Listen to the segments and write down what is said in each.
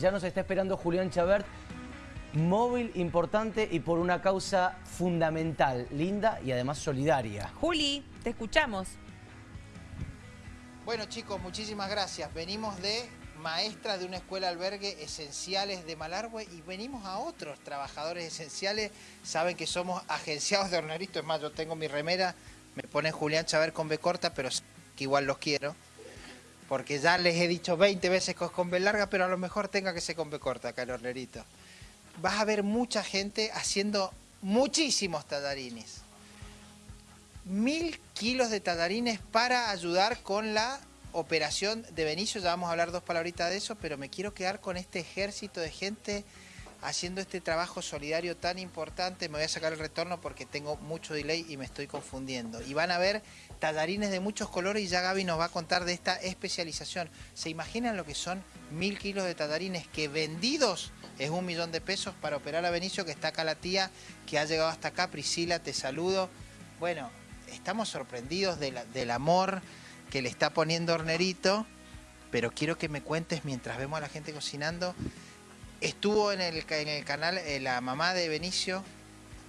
Ya nos está esperando Julián Chabert, móvil importante y por una causa fundamental, linda y además solidaria. Juli, te escuchamos. Bueno chicos, muchísimas gracias. Venimos de maestras de una escuela albergue esenciales de Malargüe y venimos a otros trabajadores esenciales. Saben que somos agenciados de hornerito, es más, yo tengo mi remera, me pone Julián Chabert con B corta, pero que igual los quiero porque ya les he dicho 20 veces que es con B larga, pero a lo mejor tenga que ser con B corta acá hornerito. Vas a ver mucha gente haciendo muchísimos tallarines. Mil kilos de tallarines para ayudar con la operación de Benicio, ya vamos a hablar dos palabritas de eso, pero me quiero quedar con este ejército de gente haciendo este trabajo solidario tan importante. Me voy a sacar el retorno porque tengo mucho delay y me estoy confundiendo. Y van a ver tallarines de muchos colores y ya Gaby nos va a contar de esta especialización. ¿Se imaginan lo que son mil kilos de tallarines que vendidos es un millón de pesos para operar a Benicio, que está acá la tía, que ha llegado hasta acá. Priscila, te saludo. Bueno, estamos sorprendidos del amor que le está poniendo Hornerito, pero quiero que me cuentes mientras vemos a la gente cocinando Estuvo en el, en el canal eh, la mamá de Benicio.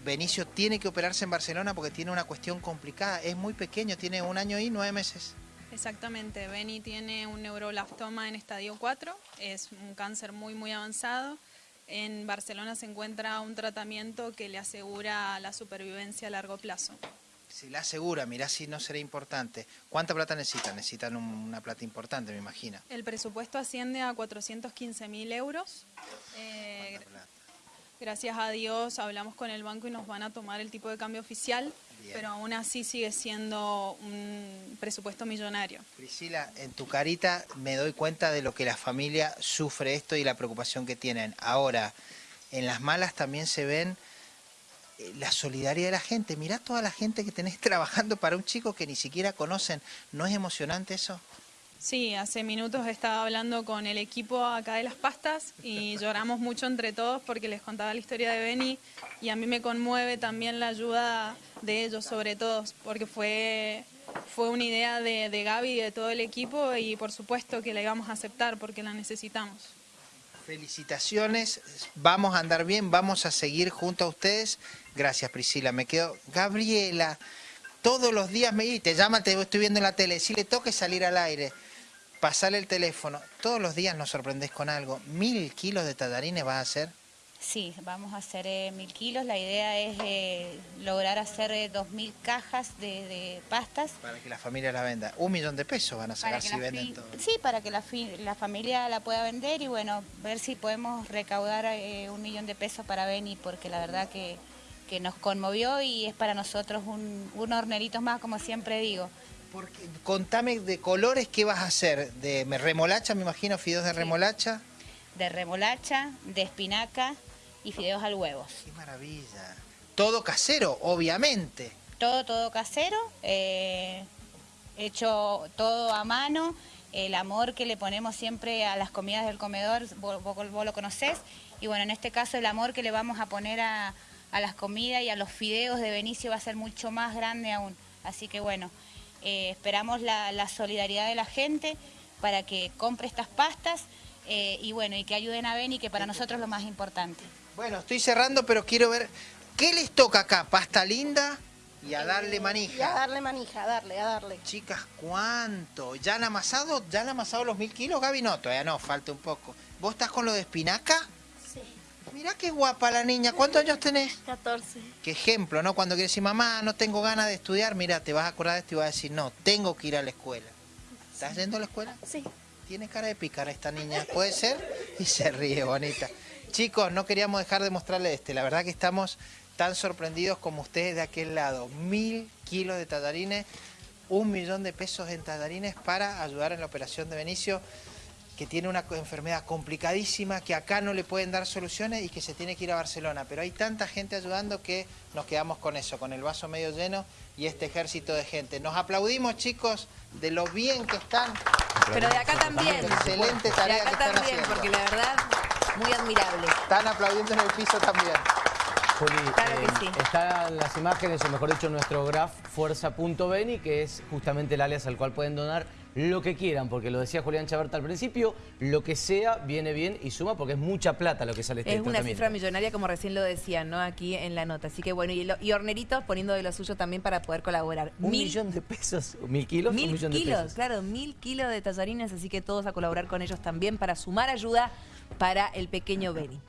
Benicio tiene que operarse en Barcelona porque tiene una cuestión complicada. Es muy pequeño, tiene un año y nueve meses. Exactamente, Beni tiene un neuroblastoma en estadio 4, es un cáncer muy muy avanzado. En Barcelona se encuentra un tratamiento que le asegura la supervivencia a largo plazo. Si la asegura, mirá si no será importante. ¿Cuánta plata necesitan? Necesitan una plata importante, me imagino. El presupuesto asciende a 415 mil euros. Eh, gracias a Dios hablamos con el banco y nos van a tomar el tipo de cambio oficial, pero aún así sigue siendo un presupuesto millonario. Priscila, en tu carita me doy cuenta de lo que la familia sufre esto y la preocupación que tienen. Ahora, en las malas también se ven la solidaridad de la gente. Mirá toda la gente que tenés trabajando para un chico que ni siquiera conocen. ¿No es emocionante eso? Sí, hace minutos estaba hablando con el equipo acá de las pastas y lloramos mucho entre todos porque les contaba la historia de Beni y a mí me conmueve también la ayuda de ellos sobre todo porque fue, fue una idea de, de Gaby y de todo el equipo y por supuesto que la íbamos a aceptar porque la necesitamos. Felicitaciones, vamos a andar bien, vamos a seguir junto a ustedes. Gracias Priscila, me quedo... Gabriela, todos los días me te llama, te estoy viendo en la tele, si le toque salir al aire, pasarle el teléfono, todos los días nos sorprendés con algo. ¿Mil kilos de tallarines vas a hacer? Sí, vamos a hacer eh, mil kilos. La idea es eh, lograr hacer eh, dos mil cajas de, pastas. Para que la familia la venda. Un millón de pesos van a sacar si venden todo. Sí, para que la, la, familia la pueda vender y bueno, ver si podemos recaudar un millón de pesos para Beni, porque la verdad que, que nos conmovió y es para nosotros un, un hornerito más, como siempre digo. Porque, contame de colores, ¿qué vas a hacer? De remolacha, me imagino, fideos de remolacha. De remolacha, de espinaca, y fideos al huevo. ¡Qué maravilla! Todo casero, obviamente. Todo, todo casero, eh, hecho todo a mano, el amor que le ponemos siempre a las comidas del comedor, vos, lo conocés, y bueno, en este caso el amor que le vamos a poner a, las comidas y a los fideos de Benicio va a ser mucho más grande aún. Así que bueno, eh, esperamos la, solidaridad de la gente para que compre estas pastas eh, y bueno, y que ayuden a Beni, que para nosotros es lo más importante. Bueno, estoy cerrando, pero quiero ver, ¿qué les toca acá? ¿Pasta linda? Y a darle manija. Y a darle manija, a darle, a darle. Chicas, ¿cuánto? ¿Ya han amasado, ya han amasado los mil kilos, Gaby? No, todavía no, falta un poco. ¿Vos estás con lo de espinaca? Sí. Mirá qué guapa la niña. ¿Cuántos años tenés? 14. Qué ejemplo, ¿no? Cuando quieres decir, mamá, no tengo ganas de estudiar, mira, te vas a acordar de esto y vas a decir, no, tengo que ir a la escuela. ¿Estás yendo a la escuela? Sí. Tiene cara de picar esta niña, ¿puede ser? Y se ríe, bonita. Chicos, no queríamos dejar de mostrarle este. La verdad que estamos tan sorprendidos como ustedes de aquel lado. Mil kilos de tallarines, un millón de pesos en tallarines para ayudar en la operación de Benicio, que tiene una enfermedad complicadísima, que acá no le pueden dar soluciones y que se tiene que ir a Barcelona. Pero hay tanta gente ayudando que nos quedamos con eso, con el vaso medio lleno y este ejército de gente. Nos aplaudimos, chicos, de lo bien que están. Pero de acá también. Excelente tarea de acá que están también, porque la verdad muy admirable. Están aplaudiendo en el piso también. Juli, Claro que eh, sí. están las imágenes, o mejor dicho, nuestro graph fuerza.beni, que es justamente el alias al cual pueden donar lo que quieran, porque lo decía Julián Chaberta al principio, lo que sea viene bien y suma porque es mucha plata lo que sale este Es una cifra millonaria, como recién lo decían, ¿no? Aquí en la nota. Así que bueno, y, lo- y Horneritos poniendo de lo suyo también para poder colaborar. Un Mil- millón de pesos, mil kilos, Mil un millón de kilos, pesos. claro, mil kilos de tallarines, así que todos a colaborar con ellos también para sumar ayuda para el pequeño Beni.